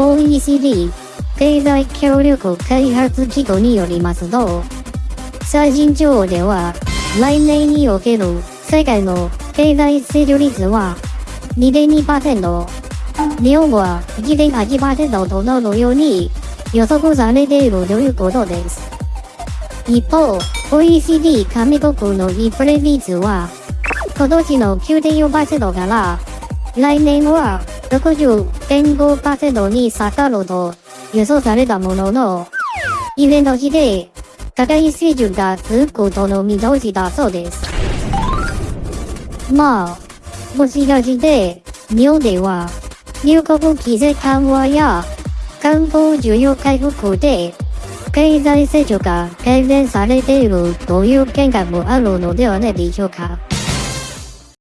OECD 経済協力開発機構によりますと、最新情報では、来年における世界の経済成長率は2.2%、日本は1.8%となるように予測されているということです。一方、OECD 加盟国のインフレ率は、今年の9.4%から来年は60.5%に下がると予想されたものの、イベントして高い水準が続くことの見通しだそうです。まあ、もしかして、日本では入国規制緩和や観光需要回復で経済成長が改善されているという見解もあるのではないでしょうか。